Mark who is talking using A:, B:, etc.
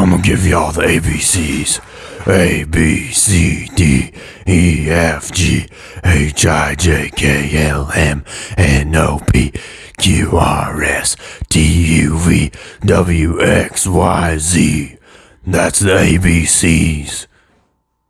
A: I'm gonna give y'all the ABCs. A B C D E F G H I J K L M N O P Q R S T U V W X Y Z. That's the ABCs.